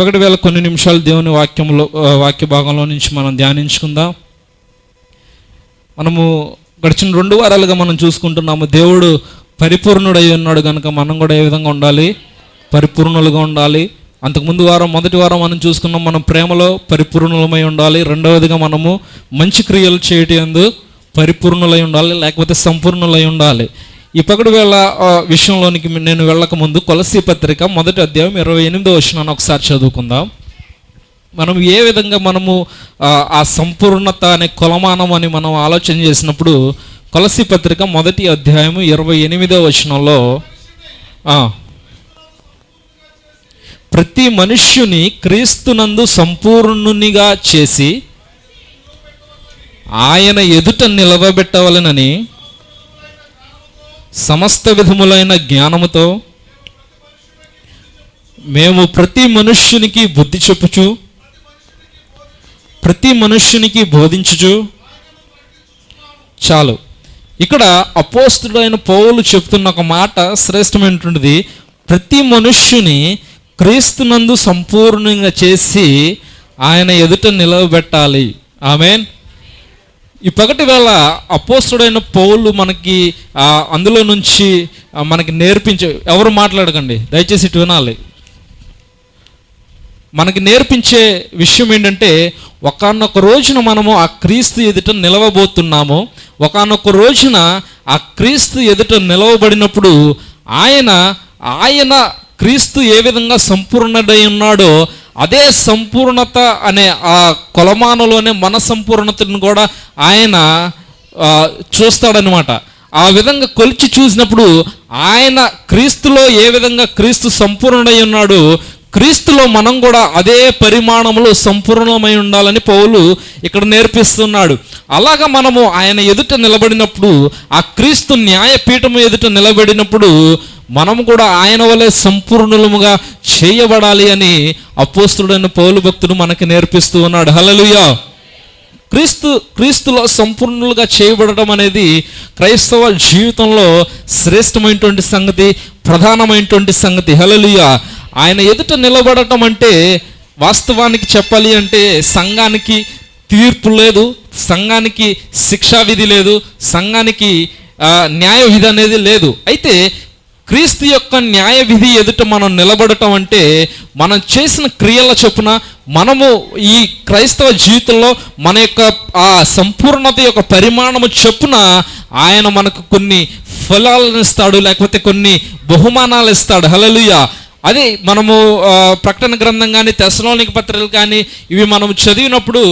ఒకటి వేల కొన్ని నిమిషాలు దేవుని వాక్యంలో వాక్య భాగంలో నుంచి మనం ధ్యానించుకుందాం. మనము గడిచిన రెండు వారాలుగా మనం చూసుకుంటున్నాము దేవుడు పరిపూర్ణుడై ఉన్నాడు కనుక మనం కూడా ఏ విధంగా ఉండాలి? పరిపూర్ణులుగా ఉండాలి. అంతకుముందు వారం మొదటి వారం మనం చూసుకున్నాం మనం ప్రేమలో పరిపూర్ణులమై ఉండాలి. రెండవదిగా మనము మంచి క్రియలు చేయటం పరిపూర్ణులై ఉండాలి లేకపోతే సంపూర్ణులై ఉండాలి. ఈ పగడు వేళ విషయంలోనికి నేను వెళ్ళక ముందు కొలసీ పత్రిక మొదటి అధ్యాయం ఇరవై ఎనిమిదో వచ్చినాను ఒకసారి చదువుకుందాం. మనం ఏ విధంగా మనము ఆ, సంపూర్ణత అనే కొలమానం అని మనం ఆలోచన చేసినప్పుడు కొలసి పత్రిక మొదటి అధ్యాయము ఇరవై ఎనిమిదో వచనంలో ప్రతి మనుష్యుని క్రీస్తునందు సంపూర్ణునిగా చేసి ఆయన ఎదుట నిలవబెట్టవలెనని సమస్త విధములైన జ్ఞానముతో మేము ప్రతి మనుష్యునికి బుద్ధి చెప్పుచు ప్రతి మనుష్యునికి బోధించుచు. చాలు. ఇక్కడ అపోస్తుడైన పౌలు చెప్తున్న ఒక మాట శ్రేష్టమైనటువంటిది. ప్రతి మనుష్యుని క్రీస్తునందు సంపూర్ణంగా చేసి ఆయన ఎదుట నిలవబెట్టాలి. ఆమెన్. ఈ పగటి వేళ అపోస్తుడైన పౌలు మనకి అందులో నుంచి మనకి నేర్పించే ఎవరు మాట్లాడకండి దయచేసి ఇటు వినాలి. మనకి నేర్పించే విషయం ఏంటంటే ఒకనొక రోజున మనము ఆ క్రీస్తు ఎదుట నిలవబోతున్నాము. ఒకనొక రోజున ఆ క్రీస్తు ఎదుట నిలవబడినప్పుడు ఆయన ఆయన క్రీస్తు ఏ విధంగా సంపూర్ణుడై ఉన్నాడో అదే సంపూర్ణత అనే ఆ కొలమానలోనే మన సంపూర్ణతను కూడా ఆయన చూస్తాడనమాట ఆ విధంగా కొలిచి చూసినప్పుడు ఆయన క్రీస్తులో ఏ విధంగా క్రీస్తు సంపూర్ణుడై ఉన్నాడు క్రీస్తులో మనం కూడా అదే పరిమాణంలో సంపూర్ణమై ఉండాలని పౌలు ఇక్కడ నేర్పిస్తున్నాడు. అలాగా మనము ఆయన ఎదుట నిలబడినప్పుడు ఆ క్రీస్తు న్యాయపీఠం ఎదుట నిలబడినప్పుడు మనము కూడా ఆయన వలె సంపూర్ణులముగా చేయబడాలి అని అపోస్తుడైన పౌలు భక్తుడు మనకి నేర్పిస్తూ ఉన్నాడు. హలలుయా క్రీస్తు క్రీస్తులో సంపూర్ణులుగా చేయబడటం అనేది క్రైస్తవ జీవితంలో శ్రేష్టమైనటువంటి సంగతి ప్రధానమైనటువంటి సంగతి. హలలుయా ఆయన ఎదుట నిలబడటం అంటే వాస్తవానికి చెప్పాలి అంటే సంఘానికి తీర్పు లేదు సంఘానికి శిక్షా విధి లేదు సంఘానికి న్యాయ విధి అనేది లేదు. అయితే క్రీస్తు యొక్క న్యాయ విధి ఎదుట మనం నిలబడటం అంటే మనం చేసిన క్రియల చొప్పున మనము ఈ క్రైస్తవ జీవితంలో మన యొక్క ఆ సంపూర్ణత యొక్క పరిమాణము చొప్పున ఆయన మనకు కొన్ని ఫలాలను ఇస్తాడు లేకపోతే కొన్ని బహుమానాలు ఇస్తాడు. హలలుయ అది మనము ప్రకటన గ్రంథం కానీ తెసలోనిక పత్రికలు కానీ ఇవి మనం చదివినప్పుడు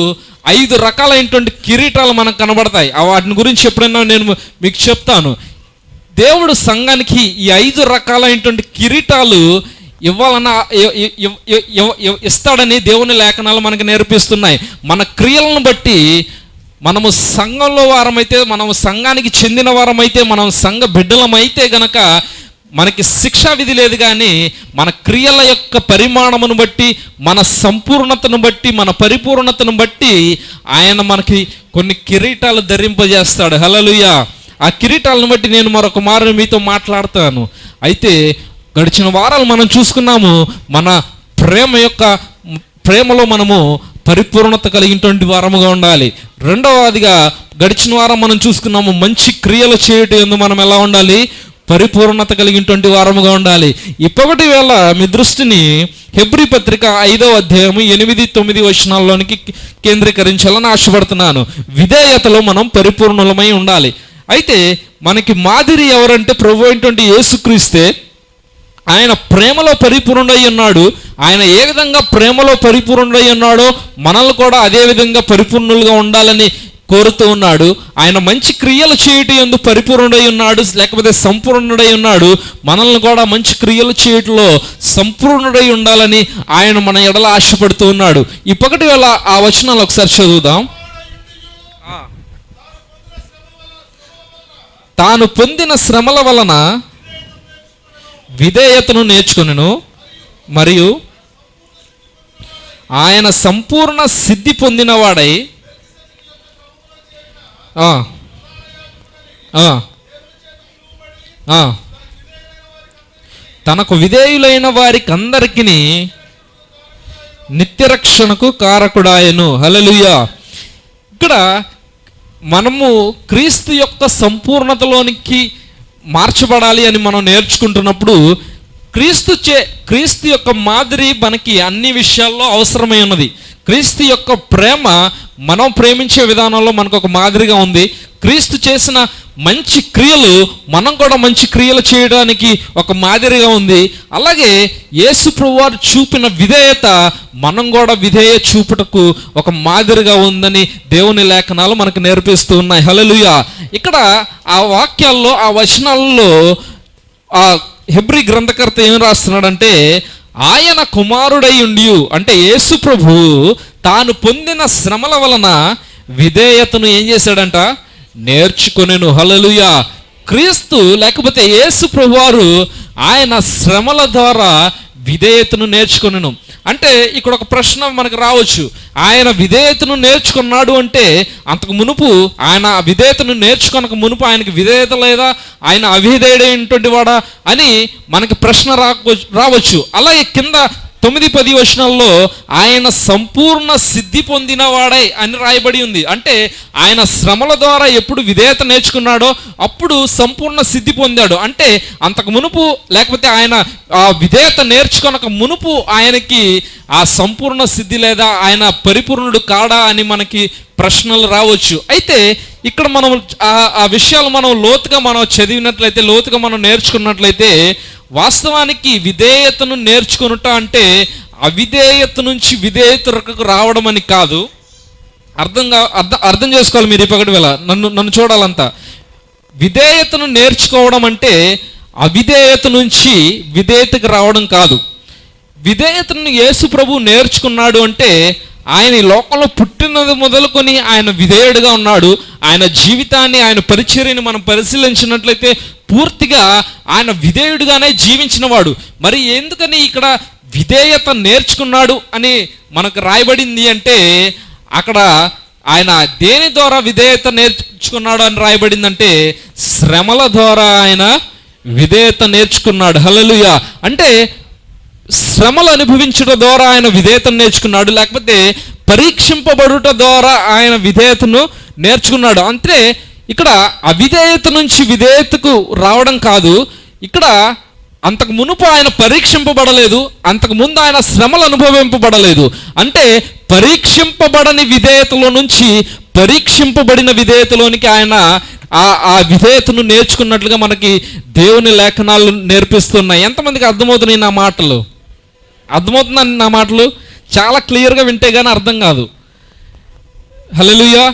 ఐదు రకాలైనటువంటి కిరీటాలు మనకు కనబడతాయి. వాటిని గురించి ఎప్పుడైనా నేను మీకు చెప్తాను. దేవుడు సంఘానికి ఈ ఐదు రకాలైనటువంటి కిరీటాలు ఇవ్వాలన్న ఇస్తాడని దేవుని లేఖనాలు మనకు నేర్పిస్తున్నాయి. మన క్రియలను బట్టి మనము సంఘంలో వారమైతే మనం సంఘానికి చెందిన వారమైతే మనం సంఘ బిడ్డలమైతే గనక మనకి శిక్షా విధి లేదు కానీ మన క్రియల యొక్క పరిమాణమును బట్టి మన సంపూర్ణతను బట్టి మన పరిపూర్ణతను బట్టి ఆయన మనకి కొన్ని కిరీటాలు ధరింపజేస్తాడు. హలలుయా ఆ కిరీటాలను బట్టి నేను మరొక మారు మీతో మాట్లాడతాను. అయితే గడిచిన వారాలు మనం చూసుకున్నాము మన ప్రేమ యొక్క ప్రేమలో మనము పరిపూర్ణత కలిగినటువంటి వారముగా ఉండాలి. రెండవదిగా గడిచిన వారం మనం చూసుకున్నాము మంచి క్రియలు చేయటం ఎందు మనం ఎలా ఉండాలి? పరిపూర్ణత కలిగినటువంటి వారముగా ఉండాలి. ఇప్పటి వేళ మీ దృష్టిని హెబ్రి పత్రిక ఐదవ అధ్యాయము ఎనిమిది తొమ్మిది వచనాల్లోనికి కేంద్రీకరించాలని ఆశపడుతున్నాను. విధేయతలో మనం పరిపూర్ణులమై ఉండాలి. అయితే మనకి మాదిరి ఎవరంటే ప్రభు అయినటువంటి యేసుక్రీస్తే ఆయన ప్రేమలో పరిపూర్ణుడై ఉన్నాడు. ఆయన ఏ విధంగా ప్రేమలో పరిపూర్ణుడై ఉన్నాడో మనల్ని కూడా అదే విధంగా పరిపూర్ణులుగా ఉండాలని కోరుతూ ఉన్నాడు. ఆయన మంచి క్రియలు చేయటం ఎందు పరిపూర్ణుడై ఉన్నాడు లేకపోతే సంపూర్ణుడై ఉన్నాడు. మనల్ని కూడా మంచి క్రియలు చేయటంలో సంపూర్ణుడై ఉండాలని ఆయన మన ఎడల ఆశపడుతూ ఉన్నాడు. ఇప్పటి వేళ ఆ వచనాలు ఒకసారి చదువుదాం. తాను పొందిన శ్రమల వలన విధేయతను నేర్చుకొనెను మరియు ఆయన సంపూర్ణ సిద్ధి పొందినవాడై తనకు విధేయులైన వారికి అందరికీ నిత్యరక్షణకు కారకుడాయను. హల్లెలూయా. ఇక్కడ మనము క్రీస్తు యొక్క సంపూర్ణతలోనికి మార్చబడాలి అని మనం నేర్చుకుంటున్నప్పుడు క్రీస్తు చే క్రీస్తు యొక్క మాదిరి మనకి అన్ని విషయాల్లో అవసరమై ఉన్నది. క్రీస్తు యొక్క ప్రేమ మనం ప్రేమించే విధానంలో మనకు ఒక మాదిరిగా ఉంది. క్రీస్తు చేసిన మంచి క్రియలు మనం కూడా మంచి క్రియలు చేయడానికి ఒక మాదిరిగా ఉంది. అలాగే యేసు ప్రభువారు చూపిన విధేయత మనం కూడా విధేయ చూపుటకు ఒక మాదిరిగా ఉందని దేవుని లేఖనాలు మనకు నేర్పిస్తూ ఉన్నాయి. హలలుయ ఇక్కడ ఆ వాక్యాల్లో ఆ వచనాల్లో ఆ హెబ్రి గ్రంథకర్త ఏం రాస్తున్నాడంటే ఆయన కుమారుడై ఉండి అంటే యేసు ప్రభు తాను పొందిన శ్రమల వలన విధేయతను ఏం చేశాడంట? నేర్చుకునేను. హలలుయ క్రీస్తు లేకపోతే యేసు ప్రభువారు ఆయన శ్రమల ద్వారా విధేయతను నేర్చుకొనెను. అంటే ఇక్కడ ఒక ప్రశ్న మనకు రావచ్చు. ఆయన విధేయతను నేర్చుకున్నాడు అంటే అంతకు మునుపు ఆయన విధేయతను నేర్చుకొనక మునుపు ఆయనకు విధేయత లేదా ఆయన అవిధేయుడైనటువంటి వాడా అని మనకి ప్రశ్న రావచ్చు రావచ్చు. అలాగే కింద తొమ్మిది పది వచనాల్లో ఆయన సంపూర్ణ సిద్ధి పొందినవాడై అని రాయబడి ఉంది. అంటే ఆయన శ్రమల ద్వారా ఎప్పుడు విధేయత నేర్చుకున్నాడో అప్పుడు సంపూర్ణ సిద్ధి పొందాడు. అంటే అంతకు మునుపు లేకపోతే ఆయన ఆ విధేయత నేర్చుకొనక మునుపు ఆయనకి ఆ సంపూర్ణ సిద్ధి లేదా ఆయన పరిపూర్ణుడు కాడా అని మనకి ప్రశ్నలు రావచ్చు. అయితే ఇక్కడ మనం ఆ ఆ విషయాలు మనం లోతుగా మనం చదివినట్లయితే లోతుగా మనం నేర్చుకున్నట్లయితే వాస్తవానికి విధేయతను నేర్చుకునుట అంటే అవిధేయత నుంచి విధేయతకు రావడం అని కాదు. అర్థంగా అర్థం అర్థం చేసుకోవాలి మీరు ఇప్పటి వేళ. నన్ను నన్ను చూడాలంతా. విధేయతను నేర్చుకోవడం అంటే అవిధేయత నుంచి విధేయతకు రావడం కాదు. విధేయతను యేసు ప్రభు నేర్చుకున్నాడు అంటే ఆయన ఈ లోకంలో పుట్టినది మొదలుకొని ఆయన విధేయుడిగా ఉన్నాడు. ఆయన జీవితాన్ని ఆయన పరిచర్యని మనం పరిశీలించినట్లయితే పూర్తిగా ఆయన విధేయుడిగానే జీవించిన వాడు మరి ఎందుకని ఇక్కడ విధేయత నేర్చుకున్నాడు అని మనకు రాయబడింది అంటే అక్కడ ఆయన దేని ద్వారా విధేయత నేర్చుకున్నాడు అని రాయబడిందంటే శ్రమల ద్వారా ఆయన విధేయత నేర్చుకున్నాడు. హలలుయ అంటే శ్రమలు అనుభవించడం ద్వారా ఆయన విధేయతను నేర్చుకున్నాడు లేకపోతే పరీక్షింపబడుట ద్వారా ఆయన విధేయతను నేర్చుకున్నాడు. అంటే ఇక్కడ అవిధేయత నుంచి విధేయతకు రావడం కాదు. ఇక్కడ అంతకు మునుపు ఆయన పరీక్షింపబడలేదు అంతకు ముందు ఆయన శ్రమలు అనుభవింపబడలేదు. అంటే పరీక్షింపబడని విధేయతలో నుంచి పరీక్షింపబడిన విధేయతలోనికి ఆయన ఆ ఆ విధేయతను నేర్చుకున్నట్లుగా మనకి దేవుని లేఖనాలు నేర్పిస్తున్నాయి. ఎంతమందికి అర్థమవుతున్నాయి నా మాటలు? అర్థమవుతుందండి నా మాటలు? చాలా క్లియర్గా వింటే కానీ అర్థం కాదు. హలో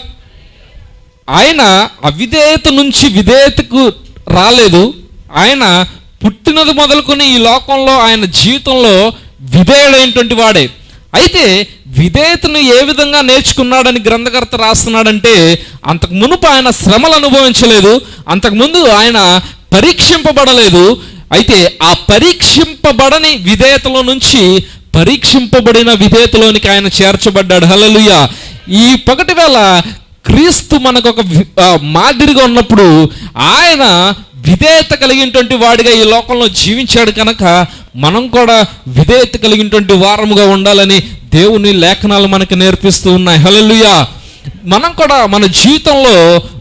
ఆయన అవిధేయత నుంచి విధేయతకు రాలేదు. ఆయన పుట్టినది మొదలుకొని ఈ లోకంలో ఆయన జీవితంలో విధేయుడైనటువంటి వాడే. అయితే విధేయతను ఏ విధంగా నేర్చుకున్నాడని గ్రంథకర్త రాస్తున్నాడంటే అంతకు మునుపు ఆయన శ్రమలు అనుభవించలేదు అంతకుముందు ఆయన పరీక్షింపబడలేదు. అయితే ఆ పరీక్షింపబడని విధేయతలో నుంచి పరీక్షింపబడిన విధేయతలోనికి ఆయన చేర్చబడ్డాడు. హలలుయ ఈ పగటి వేళ క్రీస్తు మనకు ఒక మాదిరిగా ఉన్నప్పుడు ఆయన విధేయత కలిగినటువంటి వాడిగా ఈ లోకంలో జీవించాడు కనుక మనం కూడా విధేయత కలిగినటువంటి వారముగా ఉండాలని దేవుని లేఖనాలు మనకు నేర్పిస్తూ ఉన్నాయి. హలలుయా మనం కూడా మన జీవితంలో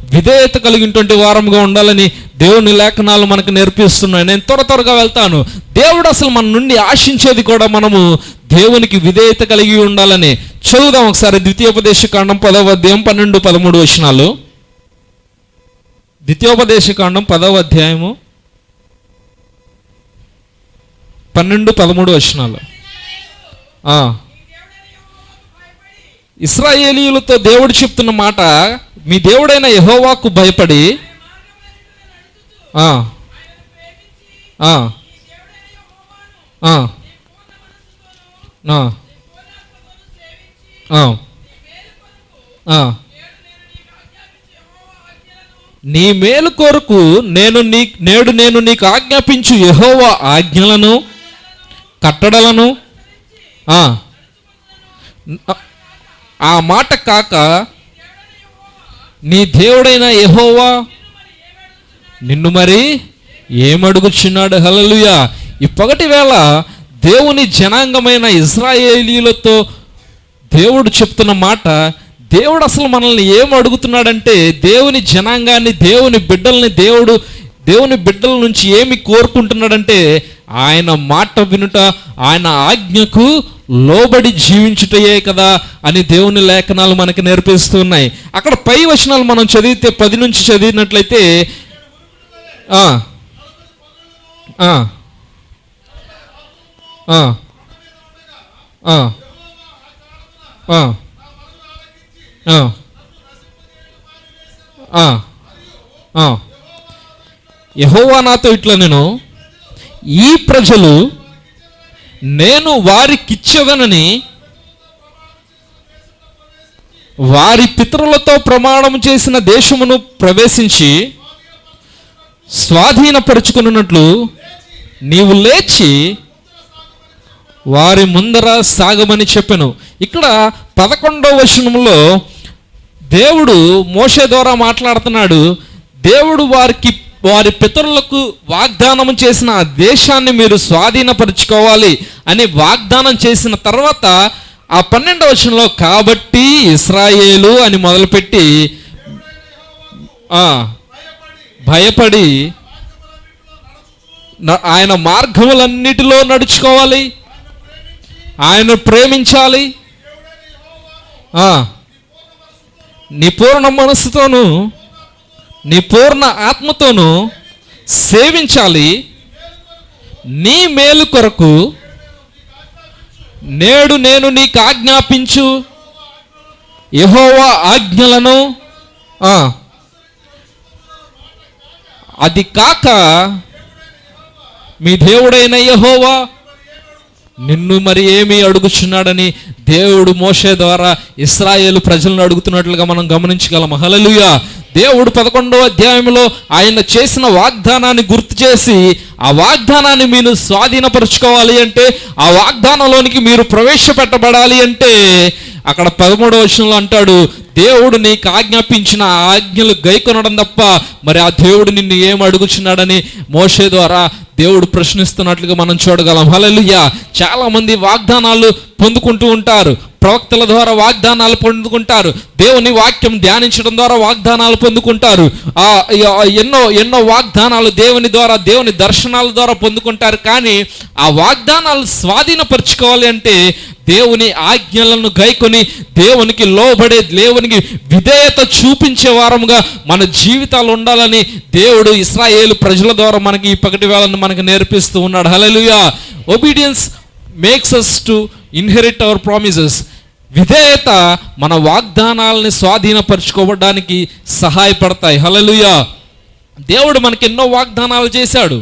విధేయత కలిగినటువంటి వారముగా ఉండాలని దేవుని లేఖనాలు మనకు నేర్పిస్తున్నాయి. నేను త్వర త్వరగా వెళ్తాను. దేవుడు అసలు మన నుండి ఆశించేది కూడా మనము దేవునికి విధేయత కలిగి ఉండాలని చదువుదాం ఒకసారి. ద్వితీయోపదేశ కాండం పదవ అధ్యాయం పన్నెండు పదమూడు వచనాలు. ద్వితీయోపదేశ కాండం పదవ అధ్యాయము పన్నెండు పదమూడు వచనాలు. ఇస్రాయేలీలతో ఇస్రాయేలీయులతో దేవుడు చెప్తున్న మాట మీ దేవుడైన యెహోవాకు భయపడి నీ మేలు కొరకు నేను నీ నేడు నేను నీకు ఆజ్ఞాపించు యహోవా ఆజ్ఞలను కట్టడలను ఆ, మాట కాక నీ దేవుడైన యెహోవా నిన్ను మరి ఏమడుగుచున్నాడు? హలలుయా ఈ పగటి వేళ దేవుని జనాంగమైన ఇజ్రాయేలీలతో దేవుడు చెప్తున్న మాట దేవుడు అసలు మనల్ని ఏం అడుగుతున్నాడంటే దేవుని జనాంగాన్ని దేవుని బిడ్డల్ని దేవుడు దేవుని బిడ్డల నుంచి ఏమి కోరుకుంటున్నాడంటే ఆయన మాట వినుట ఆయన ఆజ్ఞకు లోబడి జీవించుటయే కదా అని దేవుని లేఖనాలు మనకి నేర్పిస్తూ ఉన్నాయి అక్కడ పై వచనాలు మనం చదివితే పది నుంచి చదివినట్లయితే యహోవా నాతో ఇట్లా నేను ఈ ప్రజలు నేను వారికిచ్చవనని వారి పితరులతో ప్రమాణం చేసిన దేశమును ప్రవేశించి స్వాధీనపరుచుకున్నట్లు నీవు లేచి వారి ముందర సాగమని చెప్పాను. ఇక్కడ పదకొండవ వచనంలో దేవుడు మోషే ద్వారా మాట్లాడుతున్నాడు. దేవుడు వారికి వారి పితరులకు వాగ్దానం చేసిన ఆ దేశాన్ని మీరు స్వాధీనపరుచుకోవాలి అని వాగ్దానం చేసిన తర్వాత ఆ పన్నెండవ వచనంలో కాబట్టి ఇస్రాయేలు అని మొదలుపెట్టి భయపడి ఆయన మార్గములన్నిటిలో నడుచుకోవాలి ఆయన ప్రేమించాలి ఆ, నీ పూర్ణ మనస్సుతోనూ నీ పూర్ణ ఆత్మతోనూ సేవించాలి. నీ మేలు కొరకు నేడు నేను నీకు ఆజ్ఞాపించు యహోవా ఆజ్ఞలను ఆ, అది కాక మీ దేవుడైన యహోవా నిన్ను మరి ఏమి అడుగుచున్నాడని దేవుడు మోషే ద్వారా ఇస్రాయేల్ ప్రజలను అడుగుతున్నట్లుగా మనం గమనించగలం హలలుయా దేవుడు పదకొండవ అధ్యాయంలో ఆయన చేసిన వాగ్దానాన్ని గుర్తు చేసి ఆ వాగ్దానాన్ని మీరు స్వాధీనపరుచుకోవాలి అంటే ఆ వాగ్దానంలోనికి మీరు ప్రవేశపెట్టబడాలి అంటే అక్కడ పదమూడవ వచనంలో అంటాడు దేవుడు నీకు ఆజ్ఞాపించిన ఆజ్ఞలు గైకొనడం తప్ప మరి ఆ దేవుడు నిన్ను ఏం అడుగుచున్నాడని మోషే ద్వారా దేవుడు ప్రశ్నిస్తున్నట్లుగా మనం చూడగలం. హలలుయ్యా చాలా మంది వాగ్దానాలు పొందుకుంటూ ఉంటారు. ప్రవక్తల ద్వారా వాగ్దానాలు పొందుకుంటారు. దేవుని వాక్యం ధ్యానించడం ద్వారా వాగ్దానాలు పొందుకుంటారు. ఆ ఆ ఎన్నో ఎన్నో వాగ్దానాలు దేవుని ద్వారా దేవుని దర్శనాల ద్వారా పొందుకుంటారు. కానీ ఆ వాగ్దానాలు స్వాధీనపరచుకోవాలి అంటే దేవుని ఆజ్ఞలను గైకొని దేవునికి లోబడే దేవునికి విధేయత చూపించే వారముగా మన జీవితాలు ఉండాలని దేవుడు ఇస్రాయేలు ప్రజల ద్వారా మనకి ఈ పగటి వేళను మనకి నేర్పిస్తూ ఉన్నాడు. Hallelujah obedience makes us to inherit our promises విధేయత మన వాగ్దానాలని స్వాధీనపరచుకోవడానికి సహాయపడతాయి. హలలుయా దేవుడు మనకి ఎన్నో వాగ్దానాలు చేశాడు.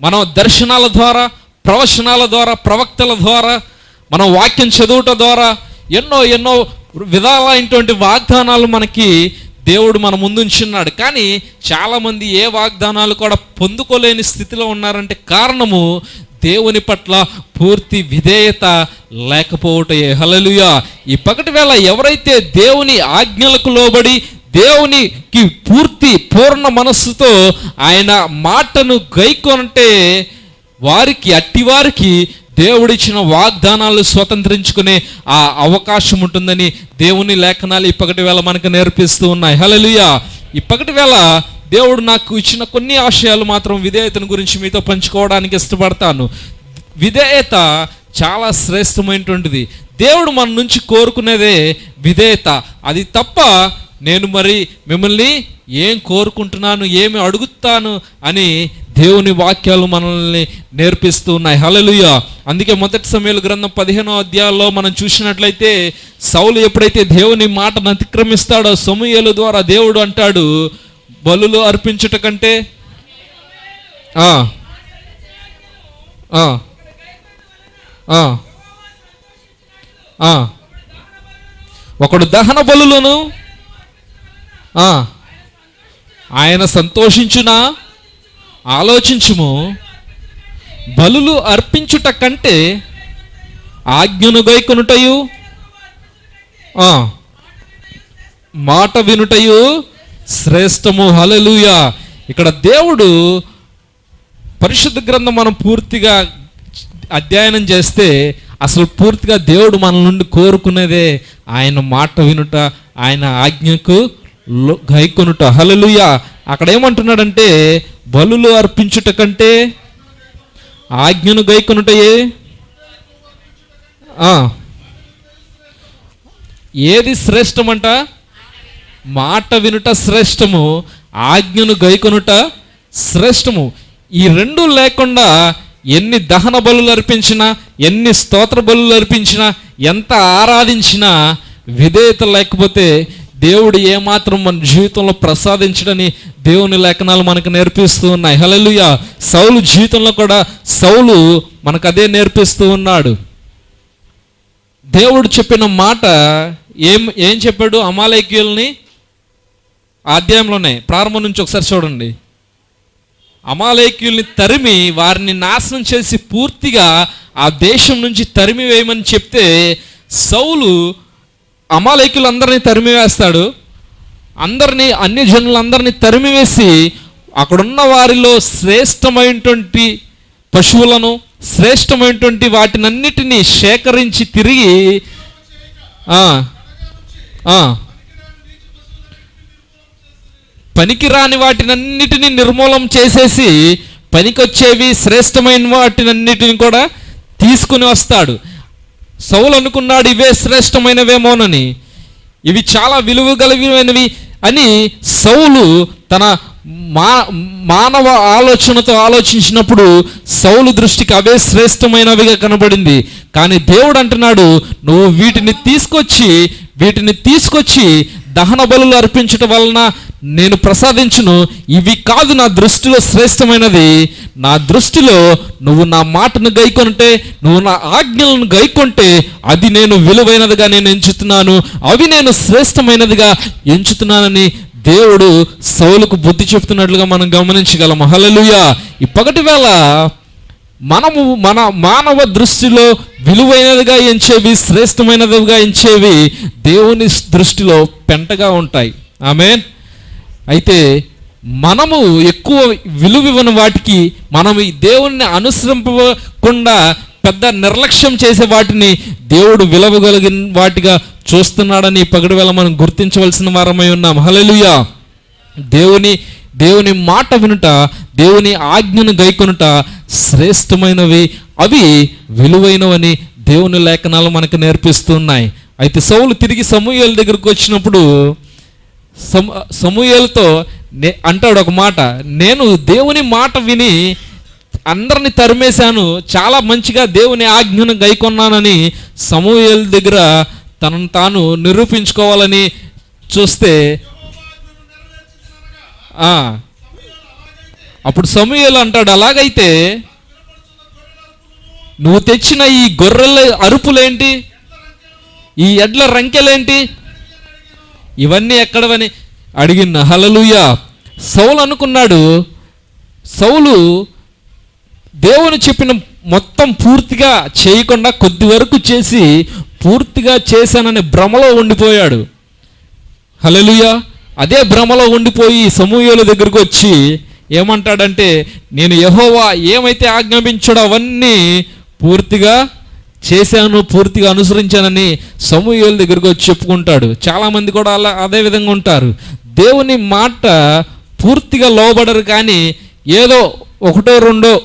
మనం దర్శనాల ద్వారా ప్రవచనాల ద్వారా ప్రవక్తల ద్వారా మనం వాక్యం చదువుట ద్వారా ఎన్నో ఎన్నో విధాలైనటువంటి వాగ్దానాలు మనకి దేవుడు మన ముందుంచున్నాడు. కానీ చాలామంది ఏ వాగ్దానాలు కూడా పొందుకోలేని స్థితిలో ఉన్నారంటే కారణము దేవుని పట్ల పూర్తి విధేయత లేకపోవటయే. హలలుయా ఈ పగటి వేళ ఎవరైతే దేవుని ఆజ్ఞలకు లోబడి దేవునికి పూర్తి పూర్ణ మనస్సుతో ఆయన మాటను గైకొనంటే వారికి అట్టివారికి దేవుడిచ్చిన వాగ్దానాలు స్వతంత్రించుకునే ఆ అవకాశం ఉంటుందని దేవుని లేఖనాలు ఇప్పటి వేళ మనకు నేర్పిస్తూ ఉన్నాయి. హలలుయా ఇప్పటి వేళ దేవుడు నాకు ఇచ్చిన కొన్ని ఆశయాలు మాత్రం విధేయతను గురించి మీతో పంచుకోవడానికి ఇష్టపడతాను. విధేయత చాలా శ్రేష్టమైనటువంటిది. దేవుడు మన నుంచి కోరుకునేదే విధేయత. అది తప్ప నేను మరి మిమ్మల్ని ఏం కోరుకుంటున్నాను ఏమి అడుగుతాను అని దేవుని వాక్యాలు మనల్ని నేర్పిస్తూ ఉన్నాయి. హలలుయ అందుకే మొదటి సమయంలో గ్రంథం పదిహేనో అధ్యాయంలో మనం చూసినట్లయితే సౌలు ఎప్పుడైతే దేవుని మాటను అతిక్రమిస్తాడో సమూహల ద్వారా దేవుడు అంటాడు బలులు అర్పించుట కంటే ఆ, ఒకడు దహన బలులను ఆ, ఆయన సంతోషించునా? ఆలోచించుము. బలులు అర్పించుట కంటే ఆజ్ఞను గైకొనుటయు మాట వినుటయు శ్రేష్టము. హలలుయా ఇక్కడ దేవుడు పరిశుద్ధ గ్రంథం మనం పూర్తిగా అధ్యయనం చేస్తే అసలు పూర్తిగా దేవుడు మన నుండి కోరుకునేదే ఆయన మాట వినుట ఆయన ఆజ్ఞకు గైకొనుట. హలలుయ అక్కడ ఏమంటున్నాడంటే బలులు అర్పించుట కంటే ఆజ్ఞను గైకొనుటయే? ఏది శ్రేష్టమంట? మాట వినుట శ్రేష్టము ఆజ్ఞను గైకొనుట శ్రేష్టము. ఈ రెండు లేకుండా ఎన్ని దహన బలులు అర్పించినా ఎన్ని స్తోత్ర బలులు అర్పించినా ఎంత ఆరాధించినా విధేయత లేకపోతే దేవుడు ఏమాత్రం మన జీవితంలో ప్రసాదించడని దేవుని లేఖనాలు మనకు నేర్పిస్తూ ఉన్నాయి. హలలుయ సౌలు జీవితంలో కూడా సౌలు మనకు అదే నేర్పిస్తూ ఉన్నాడు. దేవుడు చెప్పిన మాట ఏం ఏం చెప్పాడు అమాలేక్యుల్ని? అధ్యాయంలోనే ప్రారంభం నుంచి ఒకసారి చూడండి. అమాలేక్యుల్ని తరిమి వారిని నాశనం చేసి పూర్తిగా ఆ దేశం నుంచి తరిమి వేయమని చెప్తే సౌలు అమాలేకులందరినీ తరిమివేస్తాడు. అందరినీ అన్ని జనులందరినీ తరిమివేసి అక్కడున్న వారిలో శ్రేష్టమైనటువంటి పశువులను శ్రేష్టమైనటువంటి వాటినన్నిటినీ సేకరించి తిరిగి పనికిరాని వాటినన్నిటినీ నిర్మూలం చేసేసి పనికొచ్చేవి శ్రేష్టమైన వాటినన్నిటిని కూడా తీసుకుని వస్తాడు. సౌలు అనుకున్నాడు ఇవే శ్రేష్టమైనవేమోనని. ఇవి చాలా విలువ కలిగినవి అని సౌలు తన మా మానవ ఆలోచనతో ఆలోచించినప్పుడు సౌలు దృష్టికి అవే శ్రేష్టమైనవిగా కనబడింది. కానీ దేవుడు అంటున్నాడు నువ్వు వీటిని తీసుకొచ్చి వీటిని తీసుకొచ్చి దహన బలులు అర్పించటం వలన నేను ప్రసాదించును. ఇవి కాదు నా దృష్టిలో శ్రేష్టమైనది నా దృష్టిలో నువ్వు నా మాటను గైకొంటే నువ్వు నా ఆజ్ఞలను గైకొంటే అది నేను విలువైనదిగా నేను ఎంచుతున్నాను. అవి నేను శ్రేష్టమైనదిగా ఎంచుతున్నానని దేవుడు సౌలుకు బుద్ధి చెప్తున్నట్లుగా మనం గమనించగలం హల్లెలూయా. ఈ పగటి వేళ మనము మన మానవ దృష్టిలో విలువైనదిగా ఎంచేవి శ్రేష్టమైనదిగా ఎంచేవి దేవుని దృష్టిలో పెంటగా ఉంటాయి. ఆమెన్. అయితే మనము ఎక్కువ విలువివ్వని వాటికి మనం ఈ దేవుణ్ణి అనుసరింపకుండా పెద్ద నిర్లక్ష్యం చేసే వాటిని దేవుడు విలువగలిగిన వాటిగా చూస్తున్నాడని పగడవేళ మనం గుర్తించవలసిన వారమై ఉన్నాం. హల్లెలూయా. దేవుని దేవుని మాట వినుట దేవుని ఆజ్ఞను గైకొనుట శ్రేష్టమైనవి. అవి విలువైనవని దేవుని లేఖనాలు మనకు నేర్పిస్తున్నాయి అయితే సౌలు తిరిగి సమూహాల దగ్గరకు వచ్చినప్పుడు సమ సమూహలతో నే అంటాడు ఒక మాట. నేను దేవుని మాట విని అందరిని తరిమేశాను. చాలా మంచిగా దేవుని ఆజ్ఞను గైకొన్నానని సమూహల దగ్గర తనను తాను నిరూపించుకోవాలని చూస్తే అప్పుడు సమూహలు అంటాడు అలాగైతే నువ్వు తెచ్చిన ఈ గొర్రెల అరుపులేంటి? ఈ ఎడ్ల రంకెలేంటి? ఇవన్నీ ఎక్కడవని అడిగిన హలలుయ సౌలు అనుకున్నాడు సౌలు దేవుని చెప్పిన మొత్తం పూర్తిగా చేయకుండా కొద్ది వరకు చేసి పూర్తిగా చేశాననే భ్రమలో ఉండిపోయాడు. హలలుయ అదే భ్రమలో ఉండిపోయి సమూహల దగ్గరకు వచ్చి ఏమంటాడంటే నేను యహోవా ఏమైతే ఆజ్ఞాపించాడో అవన్నీ పూర్తిగా చేశాను పూర్తిగా అనుసరించానని సమూహల దగ్గరకు వచ్చి చెప్పుకుంటాడు. చాలామంది కూడా అలా అదే విధంగా ఉంటారు. దేవుని మాట పూర్తిగా లోబడరు కానీ ఏదో ఒకటో రెండో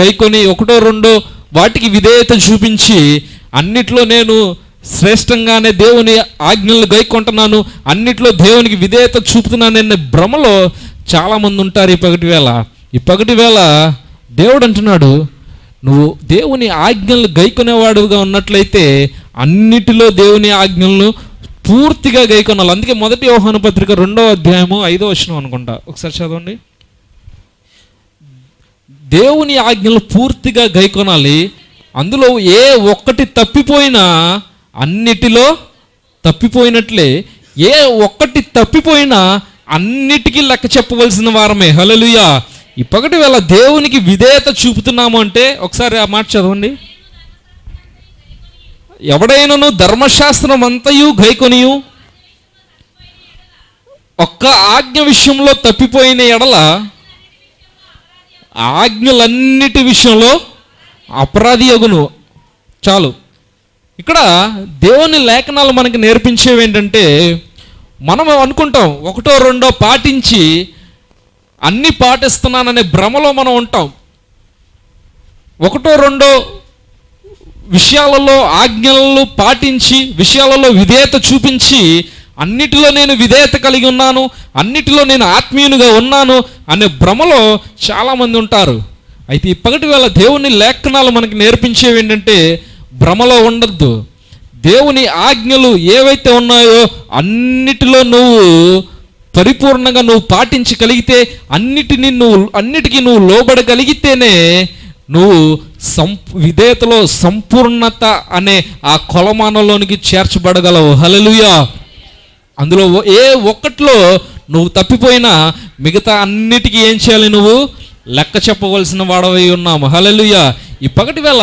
గైకొని ఒకటో రెండో వాటికి విధేయత చూపించి అన్నిట్లో నేను శ్రేష్టంగానే దేవుని ఆజ్ఞలను గైకొంటున్నాను అన్నిట్లో దేవునికి విధేయత చూపుతున్నాననే భ్రమలో చాలామంది ఉంటారు ఈ పగటి వేళ. ఈ పగటి వేళ దేవుడు అంటున్నాడు నువ్వు దేవుని ఆజ్ఞలు గైకొనేవాడుగా ఉన్నట్లయితే అన్నిటిలో దేవుని ఆజ్ఞలను పూర్తిగా గైకొనాలి. అందుకే మొదటి వ్యవహాన పత్రిక రెండో అధ్యాయము ఐదో వచనం అనుకుంటా. ఒకసారి చదవండి. దేవుని ఆజ్ఞలు పూర్తిగా గైకొనాలి. అందులో ఏ ఒక్కటి తప్పిపోయినా అన్నిటిలో తప్పిపోయినట్లే. ఏ ఒక్కటి తప్పిపోయినా అన్నిటికీ లెక్క చెప్పవలసిన వారమే. హలలుయా ఈ పగటి వేళ దేవునికి విధేయత చూపుతున్నాము అంటే ఒకసారి ఆ మాట చదవండి. ఎవడైనను ధర్మశాస్త్రం అంతయు గైకొనియు ఒక్క ఆజ్ఞ విషయంలో తప్పిపోయిన ఎడల ఆజ్ఞలన్నిటి విషయంలో అపరాధి యగును చాలు. ఇక్కడ దేవుని లేఖనాలు మనకి నేర్పించేవి ఏంటంటే మనం అనుకుంటాం ఒకటో రెండో పాటించి అన్ని పాటిస్తున్నాననే భ్రమలో మనం ఉంటాం. ఒకటో రెండో విషయాలలో ఆజ్ఞలను పాటించి విషయాలలో విధేయత చూపించి అన్నిటిలో నేను విధేయత కలిగి ఉన్నాను అన్నిటిలో నేను ఆత్మీయునిగా ఉన్నాను అనే భ్రమలో చాలామంది ఉంటారు. అయితే ఇప్పటి వేళ దేవుని లేఖనాలు మనకి నేర్పించేవి ఏంటంటే భ్రమలో ఉండద్దు. దేవుని ఆజ్ఞలు ఏవైతే ఉన్నాయో అన్నిటిలో నువ్వు పరిపూర్ణంగా నువ్వు పాటించగలిగితే అన్నిటిని నువ్వు అన్నిటికీ నువ్వు లోబడగలిగితేనే నువ్వు సం విధేయతలో సంపూర్ణత అనే ఆ కొలమానంలోనికి చేర్చబడగలవు. హలలుయా అందులో ఏ ఒక్కట్లో నువ్వు తప్పిపోయినా మిగతా అన్నిటికీ ఏం చేయాలి నువ్వు? లెక్క చెప్పవలసిన వాడవై ఉన్నాము హలలుయ ఈ పగటి వేళ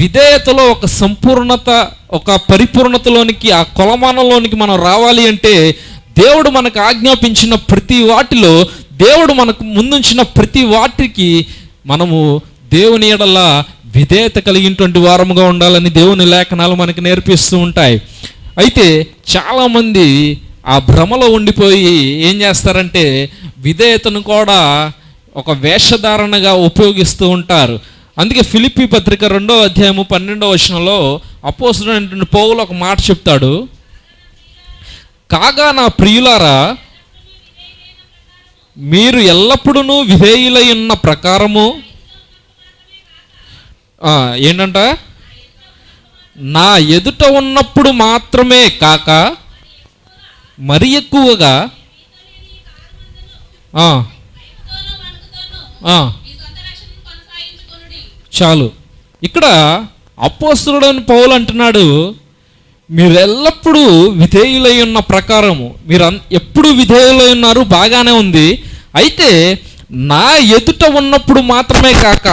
విధేయతలో ఒక సంపూర్ణత ఒక పరిపూర్ణతలోనికి ఆ కొలమానంలోనికి మనం రావాలి అంటే దేవుడు మనకు ఆజ్ఞాపించిన ప్రతి వాటిలో దేవుడు మనకు ముందుంచిన ప్రతి వాటికి మనము దేవుని ఎడల విధేయత కలిగినటువంటి వారముగా ఉండాలని దేవుని లేఖనాలు మనకు నేర్పిస్తూ ఉంటాయి. అయితే చాలామంది ఆ భ్రమలో ఉండిపోయి ఏం చేస్తారంటే విధేయతను కూడా ఒక వేషధారణగా ఉపయోగిస్తూ ఉంటారు. అందుకే ఫిలిప్పి పత్రిక రెండో అధ్యాయము పన్నెండో వచనంలో అపోసుడైనటువంటి పౌలు ఒక మాట చెప్తాడు. కాగా నా ప్రియులారా మీరు ఎల్లప్పుడూ విధేయులై ఉన్న ప్రకారము ఏంటంట? నా ఎదుట ఉన్నప్పుడు మాత్రమే కాక మరి ఎక్కువగా చాలు. ఇక్కడ అపోస్తుడని పౌలు అంటున్నాడు మీరు ఎల్లప్పుడూ విధేయులై ఉన్న ప్రకారము. మీరు అన్- ఎప్పుడు విధేయులై ఉన్నారు బాగానే ఉంది. అయితే నా ఎదుట ఉన్నప్పుడు మాత్రమే కాక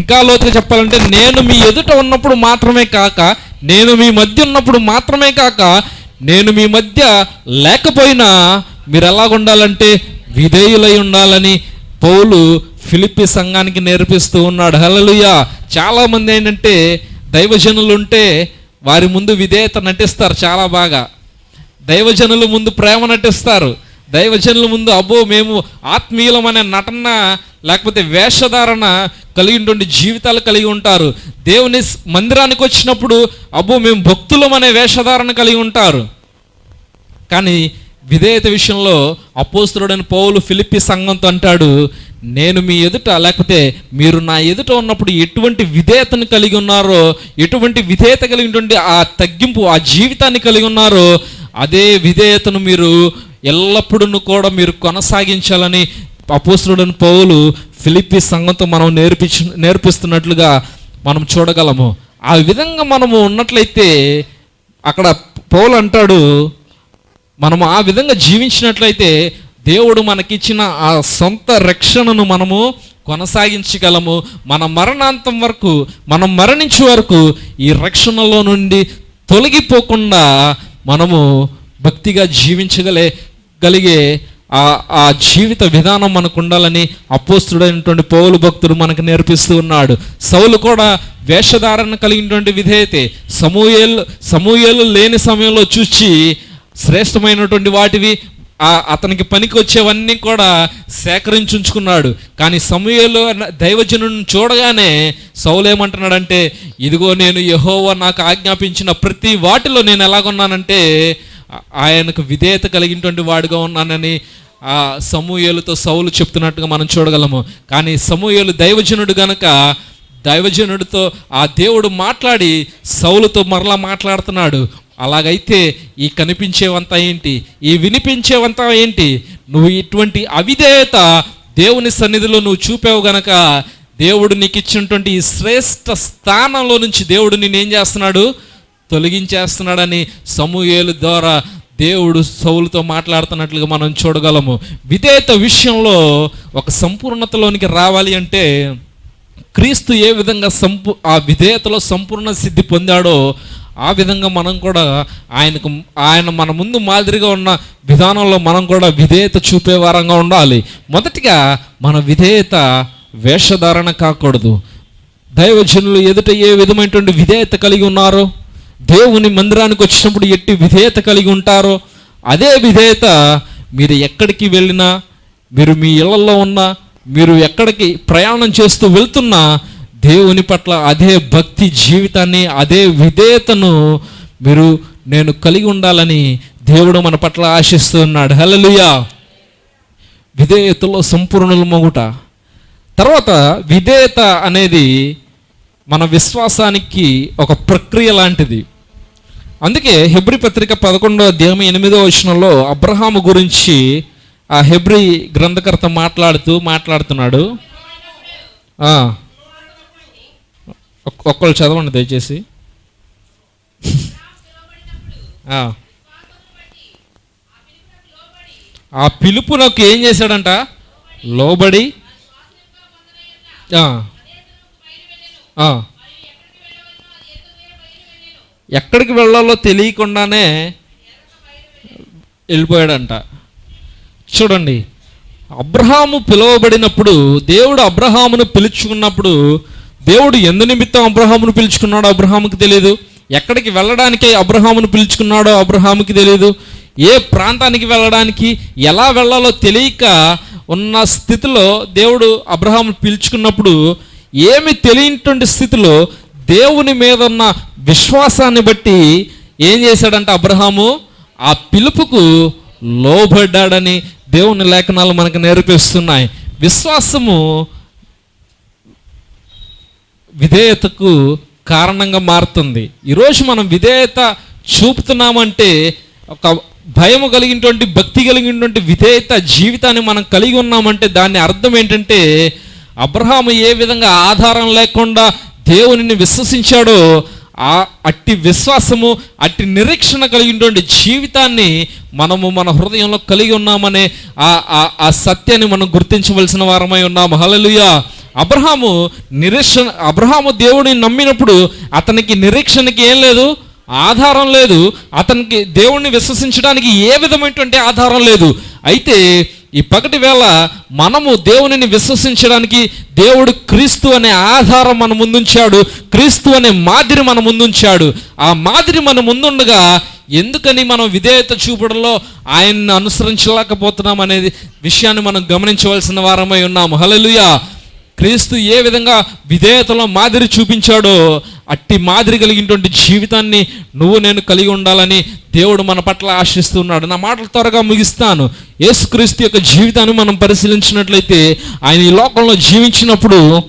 ఇంకా లోతుగా చెప్పాలంటే నేను మీ ఎదుట ఉన్నప్పుడు మాత్రమే కాక నేను మీ మధ్య ఉన్నప్పుడు మాత్రమే కాక నేను మీ మధ్య లేకపోయినా మీరు ఎలాగుండాలంటే విధేయులై ఉండాలని పౌలు ఫిలిప్పి సంఘానికి నేర్పిస్తూ ఉన్నాడు. హలలుయ చాలా మంది ఏంటంటే దైవజనులు ఉంటే వారి ముందు విధేయత నటిస్తారు చాలా బాగా. దైవజనుల ముందు ప్రేమ నటిస్తారు. దైవజనుల ముందు అబ్బో మేము ఆత్మీయులం అనే నటన లేకపోతే వేషధారణ కలిగినటువంటి జీవితాలు కలిగి ఉంటారు. దేవుని మందిరానికి వచ్చినప్పుడు అబ్బో మేము భక్తులం అనే వేషధారణ కలిగి ఉంటారు. కానీ విధేయత విషయంలో అపోస్తుడని పౌలు ఫిలిప్పి సంఘంతో అంటాడు నేను మీ ఎదుట లేకపోతే మీరు నా ఎదుట ఉన్నప్పుడు ఎటువంటి విధేయతను కలిగి ఉన్నారో ఎటువంటి విధేయత కలిగినటువంటి ఆ తగ్గింపు ఆ జీవితాన్ని కలిగి ఉన్నారో అదే విధేయతను మీరు ఎల్లప్పుడూ కూడా మీరు కొనసాగించాలని అపోస్తుడని పౌలు ఫిలిప్పి సంఘంతో మనం నేర్పించు నేర్పిస్తున్నట్లుగా మనం చూడగలము. ఆ విధంగా మనము ఉన్నట్లయితే అక్కడ పౌలు అంటాడు మనము ఆ విధంగా జీవించినట్లయితే దేవుడు మనకిచ్చిన ఆ సొంత రక్షణను మనము కొనసాగించగలము. మన మరణాంతం వరకు మనం మరణించే వరకు ఈ రక్షణలో నుండి తొలగిపోకుండా మనము భక్తిగా జీవించగలే గలిగే ఆ ఆ జీవిత విధానం మనకు ఉండాలని అపోస్తుడైనటువంటి పౌలు భక్తుడు మనకు నేర్పిస్తూ ఉన్నాడు. సౌలు కూడా వేషధారణ కలిగినటువంటి విధేయతే. సమూయేలు సమూయేలు లేని సమయంలో చూచి శ్రేష్టమైనటువంటి వాటివి ఆ అతనికి పనికి వచ్చేవన్నీ కూడా సేకరించుకున్నాడు కానీ సమయంలో దైవజనుని చూడగానే సౌలేమంటున్నాడంటే ఇదిగో నేను యెహోవా నాకు ఆజ్ఞాపించిన ప్రతి వాటిలో నేను ఎలాగున్నానంటే ఆయనకు విధేయత కలిగినటువంటి వాడిగా ఉన్నానని ఆ సమూహలతో సౌలు చెప్తున్నట్టుగా మనం చూడగలము. కానీ సమూహలు దైవజనుడు గనక దైవజనుడితో ఆ దేవుడు మాట్లాడి సౌలుతో మరలా మాట్లాడుతున్నాడు. అలాగైతే ఈ కనిపించేవంతా ఏంటి? ఈ వినిపించేవంతా ఏంటి? నువ్వు ఇటువంటి అవిధేయత దేవుని సన్నిధిలో నువ్వు చూపావు గనక దేవుడు నీకు ఇచ్చినటువంటి ఈ శ్రేష్ఠ స్థానంలో నుంచి దేవుడు నేనేం చేస్తున్నాడు? తొలగించేస్తున్నాడని సమూహేలు ద్వారా దేవుడు సౌలుతో మాట్లాడుతున్నట్లుగా మనం చూడగలము. విధేయత విషయంలో ఒక సంపూర్ణతలోనికి రావాలి అంటే క్రీస్తు ఏ విధంగా సంపూ ఆ విధేయతలో సంపూర్ణ సిద్ధి పొందాడో ఆ విధంగా మనం కూడా ఆయనకు ఆయన మన ముందు మాదిరిగా ఉన్న విధానంలో మనం కూడా విధేయత చూపేవారంగా ఉండాలి. మొదటిగా మన విధేయత వేషధారణ కాకూడదు. దైవజనులు ఎదుట ఏ విధమైనటువంటి విధేయత కలిగి ఉన్నారో దేవుని మందిరానికి వచ్చినప్పుడు ఎట్టి విధేయత కలిగి ఉంటారో అదే విధేయత మీరు ఎక్కడికి వెళ్ళినా మీరు మీ ఇళ్ళలో ఉన్నా మీరు ఎక్కడికి ప్రయాణం చేస్తూ వెళ్తున్నా దేవుని పట్ల అదే భక్తి జీవితాన్ని అదే విధేయతను మీరు నేను కలిగి ఉండాలని దేవుడు మన పట్ల ఆశిస్తున్నాడు. హలలుయా విధేయతలో సంపూర్ణులు మొగుట. తర్వాత విధేయత అనేది మన విశ్వాసానికి ఒక ప్రక్రియ లాంటిది. అందుకే హెబ్రి పత్రిక పదకొండో అధ్యాయం ఎనిమిదో వచనంలో అబ్రహాము గురించి ఆ హెబ్రి గ్రంథకర్త మాట్లాడుతూ మాట్లాడుతున్నాడు. ఒక్కళ్ళు చదవండి దయచేసి. ఆ. పిలుపు పిలుపునకు ఏం చేశాడంట? లోబడి. ఎక్కడికి వెళ్ళాలో తెలియకుండానే వెళ్ళిపోయాడంట. చూడండి అబ్రహాము పిలువబడినప్పుడు దేవుడు అబ్రహామును పిలుచుకున్నప్పుడు దేవుడు ఎందు నిమిత్తం అబ్రహామును పిలుచుకున్నాడో అబ్రహాముకి తెలియదు ఎక్కడికి వెళ్ళడానికి అబ్రహామును పిలుచుకున్నాడో అబ్రహాముకి తెలియదు ఏ ప్రాంతానికి వెళ్ళడానికి ఎలా వెళ్ళాలో తెలియక ఉన్న స్థితిలో దేవుడు అబ్రహామును పిలుచుకున్నప్పుడు ఏమి తెలియనటువంటి స్థితిలో దేవుని మీద ఉన్న విశ్వాసాన్ని బట్టి ఏం చేశాడంటే అబ్రహాము? ఆ పిలుపుకు లోబడ్డాడని దేవుని లేఖనాలు మనకు నేర్పిస్తున్నాయి. విశ్వాసము విధేయతకు కారణంగా మారుతుంది. ఈరోజు మనం విధేయత చూపుతున్నామంటే ఒక భయము కలిగినటువంటి భక్తి కలిగినటువంటి విధేయత జీవితాన్ని మనం కలిగి ఉన్నామంటే దాని అర్థం ఏంటంటే అబ్రహాం ఏ విధంగా ఆధారం లేకుండా దేవునిని విశ్వసించాడో ఆ అట్టి విశ్వాసము అట్టి నిరీక్షణ కలిగినటువంటి జీవితాన్ని మనము మన హృదయంలో కలిగి ఉన్నామనే ఆ ఆ- సత్యాన్ని మనం గుర్తించవలసిన వారమై ఉన్నాము. హలలుయా అబ్రహాము నిరీక్షణ అబ్రహాము దేవుడిని నమ్మినప్పుడు అతనికి నిరీక్షణకి ఏం లేదు ఆధారం లేదు. అతనికి దేవుణ్ణి విశ్వసించడానికి ఏ విధమైనటువంటి ఆధారం లేదు. అయితే ఈ పగటి వేళ మనము దేవునిని విశ్వసించడానికి దేవుడు క్రీస్తు అనే ఆధారం మన ముందుంచాడు క్రీస్తు అనే మాదిరి మన ముందుంచాడు. ఆ మాదిరి మన ముందుండగా ఎందుకని మనం విధేయత చూపడంలో ఆయన్ని అనుసరించలేకపోతున్నాం అనేది విషయాన్ని మనం గమనించవలసిన వారమై ఉన్నాము. హలలుయా క్రీస్తు ఏ విధంగా విధేయతలో మాదిరి చూపించాడో అట్టి మాదిరి కలిగినటువంటి జీవితాన్ని నువ్వు నేను కలిగి ఉండాలని దేవుడు మన పట్ల ఆశిస్తున్నాడు. నా మాటలు త్వరగా ముగిస్తాను. యేసుక్రీస్తు యొక్క జీవితాన్ని మనం పరిశీలించినట్లయితే ఆయన ఈ లోకంలో జీవించినప్పుడు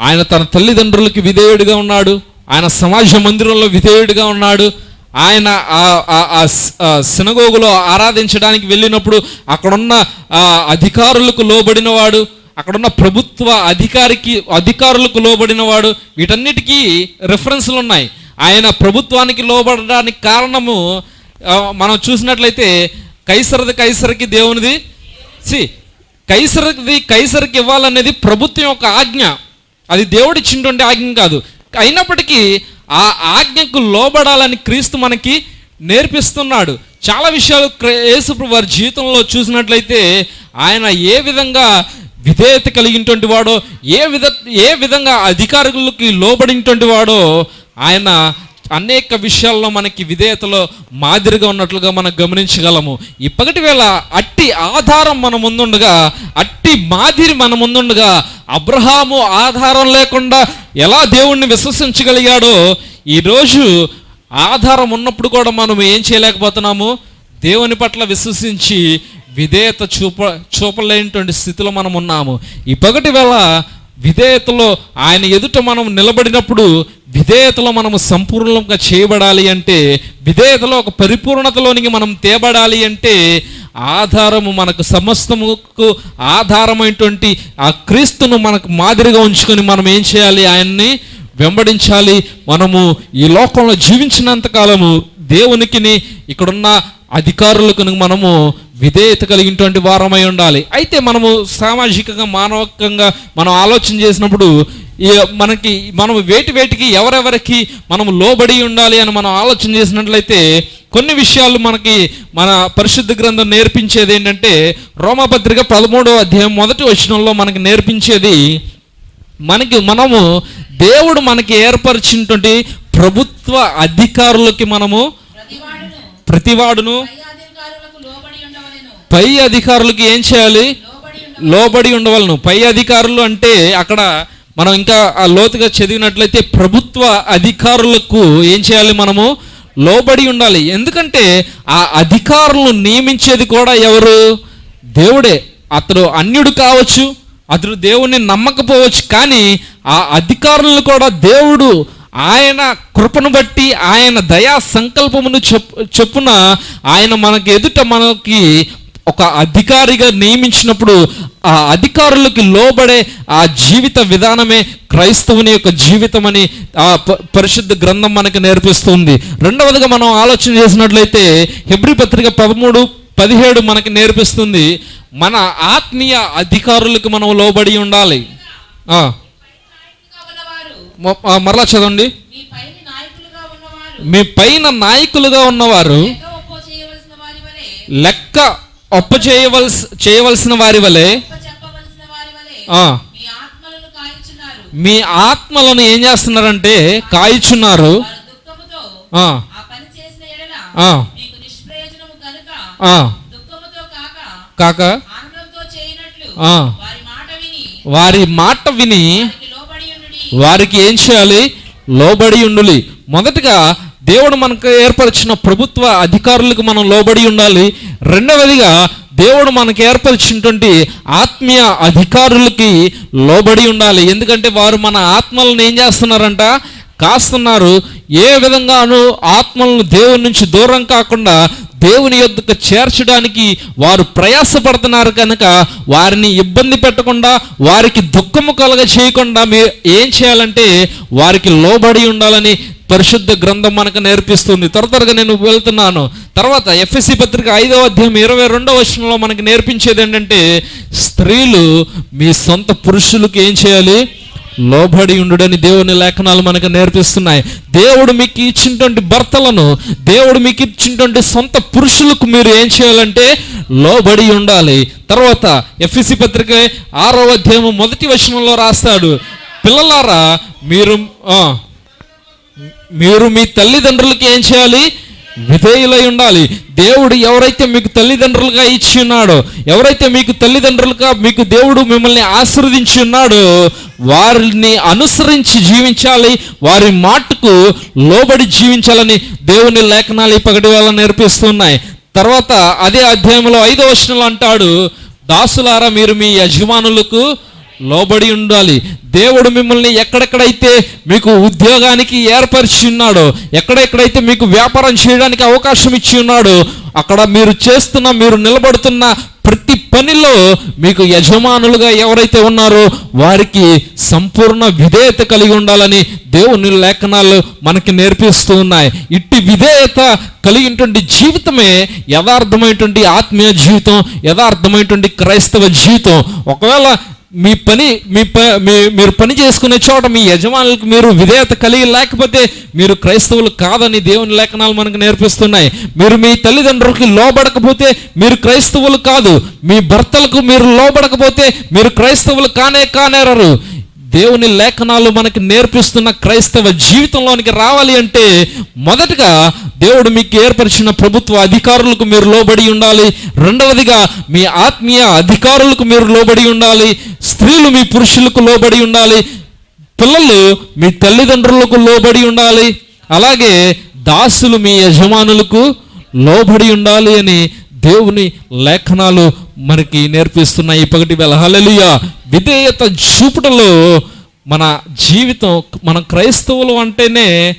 ఆయన తన తల్లిదండ్రులకి విధేయుడిగా ఉన్నాడు. ఆయన సమాజ మందిరంలో విధేయుడిగా ఉన్నాడు. ఆయన ఆ- సినగోగులో ఆరాధించడానికి వెళ్ళినప్పుడు అక్కడున్న అధికారులకు లోబడినవాడు. అక్కడున్న ప్రభుత్వ అధికారికి అధికారులకు లోబడినవాడు వీటన్నిటికీ రెఫరెన్స్లు ఉన్నాయి. ఆయన ప్రభుత్వానికి లోబడడానికి కారణము మనం చూసినట్లయితే కైసరది కైసరికి దేవునిది సి కైసరది కైసరికి ఇవ్వాలనేది ప్రభుత్వం యొక్క ఆజ్ఞ. అది దేవుడిచ్చినటువంటి ఆజ్ఞ కాదు. అయినప్పటికీ ఆ ఆజ్ఞకు లోబడాలని క్రీస్తు మనకి నేర్పిస్తున్నాడు. చాలా విషయాలు క్ర- యేసుప్రభు వారి జీవితంలో చూసినట్లయితే ఆయన ఏ విధంగా విధేయత కలిగినటువంటి వాడో ఏ విధ ఏ విధంగా అధికారులకి లోబడినటువంటి వాడో ఆయన అనేక విషయాల్లో మనకి విధేయతలో మాదిరిగా ఉన్నట్లుగా మనం గమనించగలము. ఈ వేళ అట్టి ఆధారం మన ముందుండగా అట్టి మాదిరి మన ముందుండగా అబ్రహాము ఆధారం లేకుండా ఎలా దేవుణ్ణి విశ్వసించగలిగాడో ఈరోజు ఆధారం ఉన్నప్పుడు కూడా మనం ఏం చేయలేకపోతున్నాము? దేవుని పట్ల విశ్వసించి విధేయత చూప చూపలేనటువంటి స్థితిలో మనం ఉన్నాము ఇప్పటి వేళ విధేయతలో ఆయన ఎదుట మనం నిలబడినప్పుడు విధేయతలో మనము సంపూర్ణంగా చేయబడాలి అంటే విధేయతలో ఒక పరిపూర్ణతలోనికి మనం తేబడాలి అంటే ఆధారము మనకు సమస్తముకు ఆధారమైనటువంటి ఆ క్రీస్తును మనకు మాదిరిగా ఉంచుకొని మనం ఏం చేయాలి? ఆయన్ని వెంబడించాలి. మనము ఈ లోకంలో జీవించినంత కాలము దేవునికిని ఇక్కడున్న అధికారులకు మనము విధేయత కలిగినటువంటి వారమై ఉండాలి. అయితే మనము సామాజికంగా మానవకంగా మనం ఆలోచన చేసినప్పుడు మనకి మనం వేటి వేటికి ఎవరెవరికి మనం లోబడి ఉండాలి అని మనం ఆలోచన చేసినట్లయితే కొన్ని విషయాలు మనకి మన పరిశుద్ధ గ్రంథం నేర్పించేది ఏంటంటే రోమపత్రిక పదమూడవ అధ్యాయం మొదటి వచనంలో మనకి నేర్పించేది మనకి మనము దేవుడు మనకి ఏర్పరిచినటువంటి ప్రభుత్వ అధికారులకి మనము ప్రతివాడును పై అధికారులకు ఏం చేయాలి? లోబడి లోబడి ఉండవలను. పై అధికారులు అంటే అక్కడ మనం ఇంకా ఆ లోతుగా చదివినట్లయితే ప్రభుత్వ అధికారులకు ఏం చేయాలి మనము? లోబడి ఉండాలి. ఎందుకంటే ఆ అధికారులను నియమించేది కూడా ఎవరు? దేవుడే. అతడు అన్యుడు కావచ్చు అతడు దేవుణ్ణి నమ్మకపోవచ్చు కానీ ఆ అధికారులను కూడా దేవుడు ఆయన కృపను బట్టి ఆయన దయా సంకల్పమును చెప్ చెప్పున ఆయన మనకి ఎదుట మనకి ఒక అధికారిగా నియమించినప్పుడు ఆ అధికారులకి లోబడే ఆ జీవిత విధానమే క్రైస్తవుని యొక్క జీవితం అని ఆ పరిశుద్ధ గ్రంథం మనకి నేర్పిస్తుంది. రెండవదిగా మనం ఆలోచన చేసినట్లయితే హెబ్రి పత్రిక పదమూడు పదిహేడు మనకి నేర్పిస్తుంది మన ఆత్మీయ అధికారులకు మనం లోబడి ఉండాలి ఆ, నాయకులుగా ఉన్నవారు మొ- ఆ, మరలా చదవండి. మీ పైన నాయకులుగా ఉన్నవారు లెక్క ఒప్ప చేయవలసి చేయవలసిన వారి వలె మీ ఆత్మలను ఏం చేస్తున్నారంటే కాయిచున్నారు. కాక వారి మాట విని వారికి ఏం చేయాలి? లోబడి ఉండాలి. మొదటగా దేవుడు మనకు ఏర్పరిచిన ప్రభుత్వ అధికారులకు మనం లోబడి ఉండాలి. రెండవదిగా దేవుడు మనకు ఏర్పరిచినటువంటి ఆత్మీయ అధికారులకి లోబడి ఉండాలి. ఎందుకంటే వారు మన ఆత్మలను ఏం చేస్తున్నారంట? కాస్తున్నారు ఏ విధంగానూ ఆత్మలను దేవుని నుంచి దూరం కాకుండా దేవుని యొద్దకు చేర్చడానికి వారు ప్రయాసపడుతున్నారు కనుక వారిని ఇబ్బంది పెట్టకుండా వారికి దుఃఖము కలగ చేయకుండా మీరు ఏం చేయాలంటే వారికి లోబడి ఉండాలని పరిశుద్ధ గ్రంథం మనకు నేర్పిస్తుంది. త్వర త్వరగా నేను వెళ్తున్నాను. తర్వాత ఎఫ్ఎస్సి పత్రిక ఐదవ అధ్యాయం ఇరవై రెండవ వచనంలో మనకు నేర్పించేది ఏంటంటే స్త్రీలు మీ సొంత పురుషులకు ఏం చేయాలి? లోబడి ఉండుడని దేవుని లేఖనాలు మనకు నేర్పిస్తున్నాయి. దేవుడు మీకు ఇచ్చినటువంటి భర్తలను దేవుడు మీకు ఇచ్చినటువంటి సొంత పురుషులకు మీరు ఏం చేయాలంటే లోబడి ఉండాలి. తర్వాత ఎఫ్ఎసి పత్రిక ఆరవ అధ్యాయం మొదటి వచనంలో రాస్తాడు పిల్లలారా మీరు మీరు మీ తల్లిదండ్రులకి ఏం చేయాలి? విధేయులై ఉండాలి. దేవుడు ఎవరైతే మీకు తల్లిదండ్రులుగా ఇచ్చి ఉన్నాడో ఎవరైతే మీకు తల్లిదండ్రులుగా మీకు దేవుడు మిమ్మల్ని ఆశీర్వదించి ఉన్నాడో వారిని అనుసరించి జీవించాలి. వారి మాటకు లోబడి జీవించాలని దేవుని లేఖనాలు ఈ వేళ నేర్పిస్తున్నాయి. తర్వాత అదే అధ్యాయంలో ఐదో వచనంలో అంటాడు దాసులారా మీరు మీ యజమానులకు లోబడి ఉండాలి. దేవుడు మిమ్మల్ని ఎక్కడెక్కడైతే మీకు ఉద్యోగానికి ఏర్పరిచి ఉన్నాడో ఎక్కడెక్కడైతే మీకు వ్యాపారం చేయడానికి అవకాశం ఇచ్చి ఉన్నాడో అక్కడ మీరు చేస్తున్న మీరు నిలబడుతున్న ప్రతి పనిలో మీకు యజమానులుగా ఎవరైతే ఉన్నారో వారికి సంపూర్ణ విధేయత కలిగి ఉండాలని దేవుని లేఖనాలు మనకి నేర్పిస్తూ ఉన్నాయి. ఇట్టి విధేయత కలిగినటువంటి జీవితమే యథార్థమైనటువంటి ఆత్మీయ జీవితం యథార్థమైనటువంటి క్రైస్తవ జీవితం. ఒకవేళ మీ పని మీ ప మీ మీరు పని చేసుకునే చోట మీ యజమానులకు మీరు విధేయత కలిగి లేకపోతే మీరు క్రైస్తవులు కాదని దేవుని లేఖనాలు మనకు నేర్పిస్తున్నాయి. మీరు మీ తల్లిదండ్రులకి లోబడకపోతే మీరు క్రైస్తవులు కాదు. మీ భర్తలకు మీరు లోబడకపోతే మీరు క్రైస్తవులు కానే కానేరరు. దేవుని లేఖనాలు మనకి నేర్పిస్తున్న క్రైస్తవ జీవితంలోనికి రావాలి అంటే మొదటగా దేవుడు మీకు ఏర్పరిచిన ప్రభుత్వ అధికారులకు మీరు లోబడి ఉండాలి. రెండవదిగా మీ ఆత్మీయ అధికారులకు మీరు లోబడి ఉండాలి. స్త్రీలు మీ పురుషులకు లోబడి ఉండాలి. పిల్లలు మీ తల్లిదండ్రులకు లోబడి ఉండాలి. అలాగే దాసులు మీ యజమానులకు లోబడి ఉండాలి అని దేవుని లేఖనాలు మనకి నేర్పిస్తున్నాయి. ఈ పగటి వేళ. విధేయత చూపుటలో మన జీవితం మన క్రైస్తవులు అంటేనే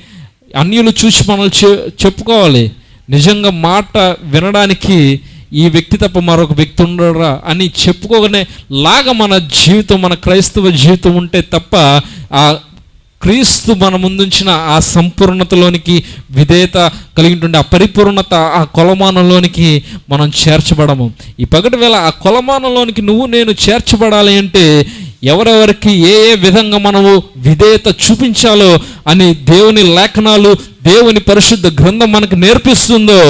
అన్యులు చూసి మనల్ని చెప్పుకోవాలి. నిజంగా మాట వినడానికి ఈ వ్యక్తి తప్ప మరొక వ్యక్తి ఉండరా అని చెప్పుకోగానే లాగా మన జీవితం మన క్రైస్తవ జీవితం ఉంటే తప్ప ఆ క్రీస్తు మన ముందుంచిన ఆ సంపూర్ణతలోనికి విధేయత కలిగినటువంటి ఆ పరిపూర్ణత ఆ కొలమానంలోనికి మనం చేర్చబడము. ఈ పగటి వేళ ఆ కొలమానంలోనికి నువ్వు నేను చేర్చబడాలి అంటే ఎవరెవరికి ఏ ఏ విధంగా మనము విధేయత చూపించాలో అని దేవుని లేఖనాలు దేవుని పరిశుద్ధ గ్రంథం మనకు నేర్పిస్తుందో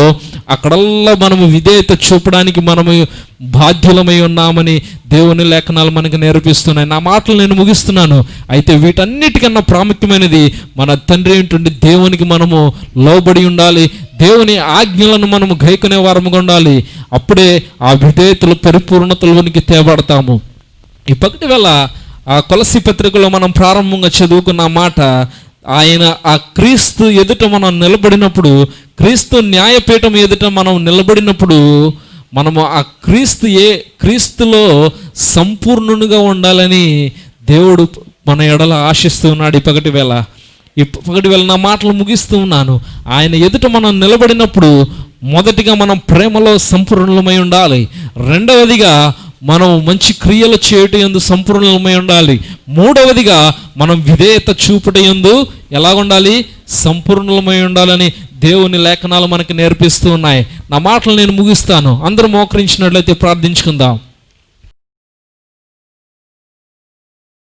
అక్కడల్లా మనము విధేయత చూపడానికి మనము బాధ్యులమై ఉన్నామని దేవుని లేఖనాలు మనకు నేర్పిస్తున్నాయి. నా మాటలు నేను ముగిస్తున్నాను. అయితే వీటన్నిటికన్నా ప్రాముఖ్యమైనది మన తండ్రి ఏంటంటే దేవునికి మనము లోబడి ఉండాలి. దేవుని ఆజ్ఞలను మనము గైకునే వారముగా ఉండాలి. అప్పుడే ఆ విధేయతలు పరిపూర్ణతలోనికి తేబడతాము. ఈ వేళ ఆ కొలసి పత్రికలో మనం ప్రారంభంగా చదువుకున్న మాట ఆయన ఆ క్రీస్తు ఎదుట మనం నిలబడినప్పుడు క్రీస్తు న్యాయపీఠం ఎదుట మనం నిలబడినప్పుడు మనము ఆ క్రీస్తు ఏ క్రీస్తులో సంపూర్ణునిగా ఉండాలని దేవుడు మన ఎడల ఆశిస్తూ ఉన్నాడు ఈ వేళ. ఈ వేళ నా మాటలు ముగిస్తూ ఉన్నాను. ఆయన ఎదుట మనం నిలబడినప్పుడు మొదటిగా మనం ప్రేమలో సంపూర్ణమై ఉండాలి. రెండవదిగా మనం మంచి క్రియలు చేయటం ఎందు సంపూర్ణమై ఉండాలి. మూడవదిగా మనం విధేయత చూపట ఎందు ఎలా ఉండాలి సంపూర్ణమై ఉండాలని దేవుని లేఖనాలు మనకి నేర్పిస్తూ ఉన్నాయి. నా మాటలు నేను ముగిస్తాను. అందరూ మోకరించినట్లయితే ప్రార్థించుకుందాం.